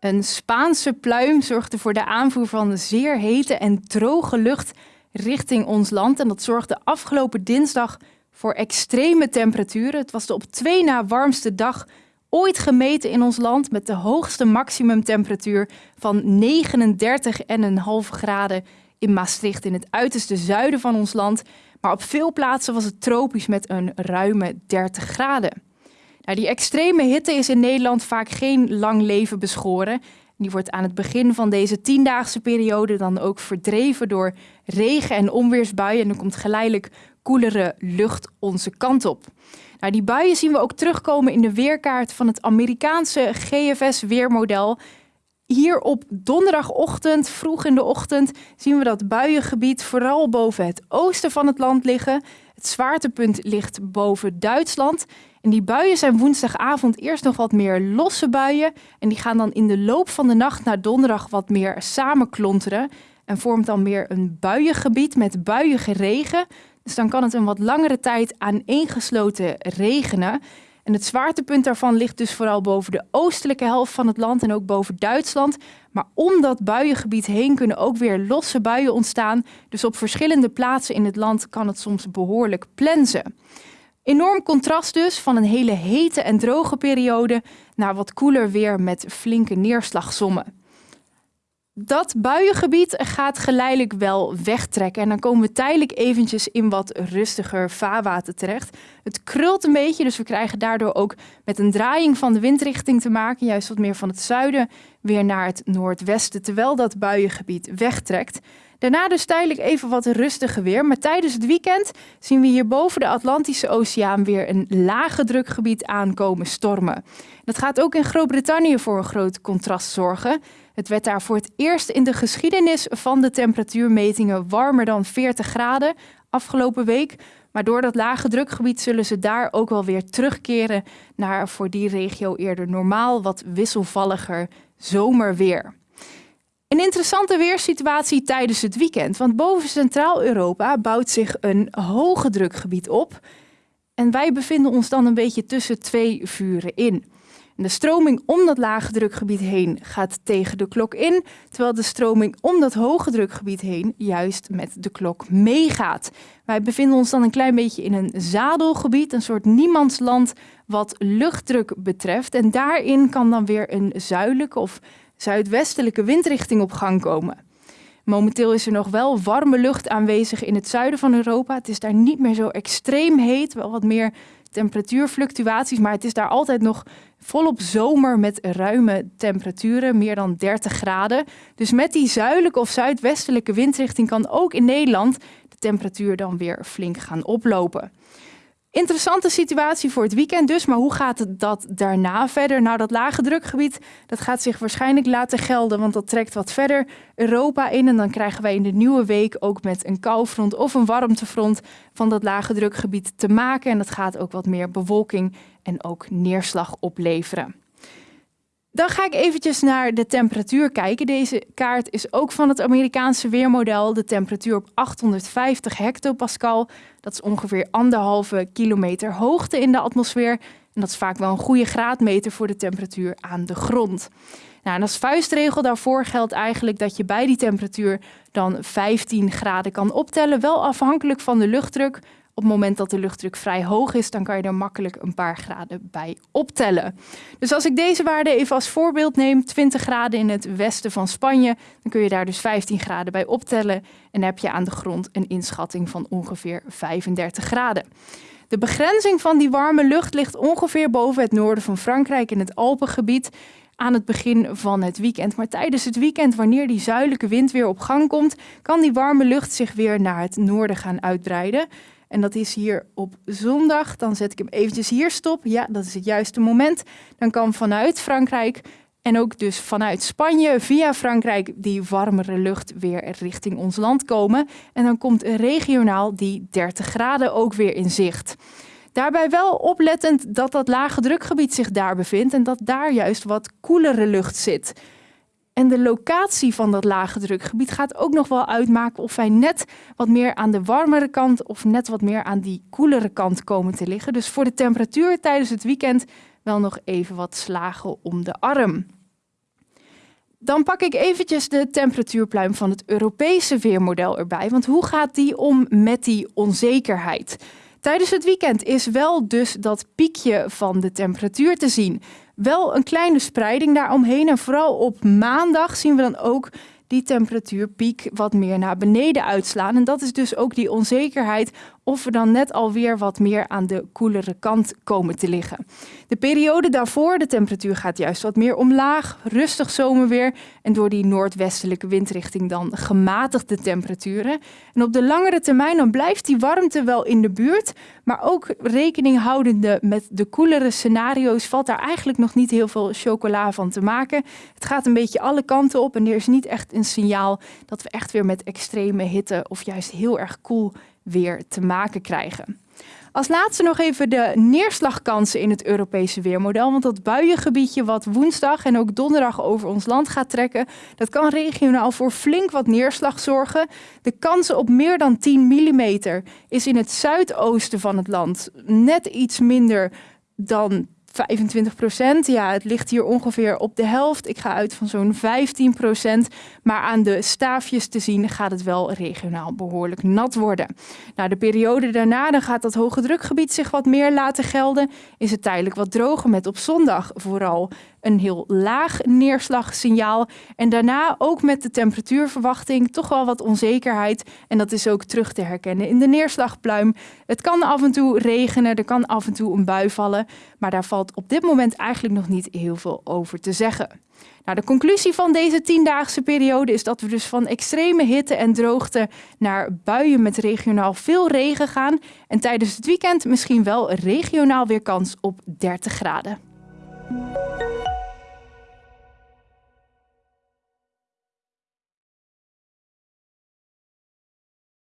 Een Spaanse pluim zorgde voor de aanvoer van zeer hete en droge lucht richting ons land. En dat zorgde afgelopen dinsdag voor extreme temperaturen. Het was de op twee na warmste dag ooit gemeten in ons land met de hoogste maximumtemperatuur van 39,5 graden in Maastricht in het uiterste zuiden van ons land. Maar op veel plaatsen was het tropisch met een ruime 30 graden. Die extreme hitte is in Nederland vaak geen lang leven beschoren. Die wordt aan het begin van deze tiendaagse periode dan ook verdreven door regen- en onweersbuien. En dan komt geleidelijk koelere lucht onze kant op. Nou, die buien zien we ook terugkomen in de weerkaart van het Amerikaanse GFS-weermodel. Hier op donderdagochtend, vroeg in de ochtend, zien we dat buiengebied vooral boven het oosten van het land liggen. Het zwaartepunt ligt boven Duitsland. En die buien zijn woensdagavond eerst nog wat meer losse buien. En die gaan dan in de loop van de nacht naar donderdag wat meer samenklonteren. En vormt dan meer een buiengebied met buiige regen. Dus dan kan het een wat langere tijd aaneengesloten regenen. En het zwaartepunt daarvan ligt dus vooral boven de oostelijke helft van het land en ook boven Duitsland. Maar om dat buiengebied heen kunnen ook weer losse buien ontstaan. Dus op verschillende plaatsen in het land kan het soms behoorlijk plensen. Enorm contrast dus van een hele hete en droge periode naar wat koeler weer met flinke neerslagsommen. Dat buiengebied gaat geleidelijk wel wegtrekken en dan komen we tijdelijk eventjes in wat rustiger vaarwater terecht. Het krult een beetje, dus we krijgen daardoor ook met een draaiing van de windrichting te maken, juist wat meer van het zuiden weer naar het noordwesten, terwijl dat buiengebied wegtrekt. Daarna dus tijdelijk even wat rustiger weer. Maar tijdens het weekend zien we hier boven de Atlantische Oceaan weer een lage drukgebied aankomen stormen. Dat gaat ook in Groot-Brittannië voor een groot contrast zorgen. Het werd daar voor het eerst in de geschiedenis van de temperatuurmetingen warmer dan 40 graden afgelopen week. Maar door dat lage drukgebied zullen ze daar ook wel weer terugkeren naar voor die regio eerder normaal wat wisselvalliger zomerweer. Een interessante weersituatie tijdens het weekend, want boven Centraal-Europa bouwt zich een hoge drukgebied op. En wij bevinden ons dan een beetje tussen twee vuren in. De stroming om dat lage drukgebied heen gaat tegen de klok in, terwijl de stroming om dat hoge drukgebied heen juist met de klok meegaat. Wij bevinden ons dan een klein beetje in een zadelgebied, een soort niemandsland wat luchtdruk betreft. En daarin kan dan weer een zuidelijke of zuidwestelijke windrichting op gang komen. Momenteel is er nog wel warme lucht aanwezig in het zuiden van Europa. Het is daar niet meer zo extreem heet, wel wat meer temperatuurfluctuaties, maar het is daar altijd nog volop zomer met ruime temperaturen, meer dan 30 graden. Dus met die zuidelijke of zuidwestelijke windrichting kan ook in Nederland de temperatuur dan weer flink gaan oplopen. Interessante situatie voor het weekend dus, maar hoe gaat het dat daarna verder? Nou, dat lage drukgebied, dat gaat zich waarschijnlijk laten gelden, want dat trekt wat verder Europa in. En dan krijgen wij in de nieuwe week ook met een koufront of een warmtefront van dat lage drukgebied te maken. En dat gaat ook wat meer bewolking en ook neerslag opleveren. Dan ga ik eventjes naar de temperatuur kijken. Deze kaart is ook van het Amerikaanse weermodel. De temperatuur op 850 hectopascal. Dat is ongeveer anderhalve kilometer hoogte in de atmosfeer. En dat is vaak wel een goede graadmeter voor de temperatuur aan de grond. Nou, en als vuistregel daarvoor geldt eigenlijk dat je bij die temperatuur dan 15 graden kan optellen. Wel afhankelijk van de luchtdruk. Op het moment dat de luchtdruk vrij hoog is, dan kan je er makkelijk een paar graden bij optellen. Dus als ik deze waarde even als voorbeeld neem, 20 graden in het westen van Spanje, dan kun je daar dus 15 graden bij optellen en heb je aan de grond een inschatting van ongeveer 35 graden. De begrenzing van die warme lucht ligt ongeveer boven het noorden van Frankrijk in het Alpengebied aan het begin van het weekend. Maar tijdens het weekend, wanneer die zuidelijke wind weer op gang komt, kan die warme lucht zich weer naar het noorden gaan uitbreiden. En dat is hier op zondag. Dan zet ik hem eventjes hier stop. Ja, dat is het juiste moment. Dan kan vanuit Frankrijk en ook dus vanuit Spanje via Frankrijk die warmere lucht weer richting ons land komen. En dan komt regionaal die 30 graden ook weer in zicht. Daarbij wel oplettend dat dat lage drukgebied zich daar bevindt en dat daar juist wat koelere lucht zit. En de locatie van dat lage drukgebied gaat ook nog wel uitmaken of wij net wat meer aan de warmere kant of net wat meer aan die koelere kant komen te liggen. Dus voor de temperatuur tijdens het weekend wel nog even wat slagen om de arm. Dan pak ik eventjes de temperatuurpluim van het Europese weermodel erbij. Want hoe gaat die om met die onzekerheid? Tijdens het weekend is wel dus dat piekje van de temperatuur te zien. Wel een kleine spreiding daaromheen. En vooral op maandag zien we dan ook die temperatuurpiek wat meer naar beneden uitslaan. En dat is dus ook die onzekerheid of we dan net alweer wat meer aan de koelere kant komen te liggen. De periode daarvoor, de temperatuur gaat juist wat meer omlaag, rustig zomerweer en door die noordwestelijke windrichting dan gematigde temperaturen. En op de langere termijn dan blijft die warmte wel in de buurt, maar ook rekening houdende met de koelere scenario's valt daar eigenlijk nog niet heel veel chocola van te maken. Het gaat een beetje alle kanten op en er is niet echt een signaal dat we echt weer met extreme hitte of juist heel erg koel weer te maken krijgen. Als laatste nog even de neerslagkansen in het Europese weermodel. Want dat buiengebiedje wat woensdag en ook donderdag over ons land gaat trekken, dat kan regionaal voor flink wat neerslag zorgen. De kansen op meer dan 10 mm is in het zuidoosten van het land net iets minder dan 25 procent. Ja, het ligt hier ongeveer op de helft. Ik ga uit van zo'n 15 procent. Maar aan de staafjes te zien gaat het wel regionaal behoorlijk nat worden. Nou, de periode daarna dan gaat dat hoge drukgebied zich wat meer laten gelden. Is het tijdelijk wat droger met op zondag vooral een heel laag neerslagsignaal. En daarna ook met de temperatuurverwachting toch wel wat onzekerheid. En dat is ook terug te herkennen in de neerslagpluim. Het kan af en toe regenen, er kan af en toe een bui vallen. Maar daar valt op dit moment eigenlijk nog niet heel veel over te zeggen. Nou, de conclusie van deze tiendaagse periode is dat we dus van extreme hitte en droogte naar buien met regionaal veel regen gaan. En tijdens het weekend misschien wel regionaal weer kans op 30 graden.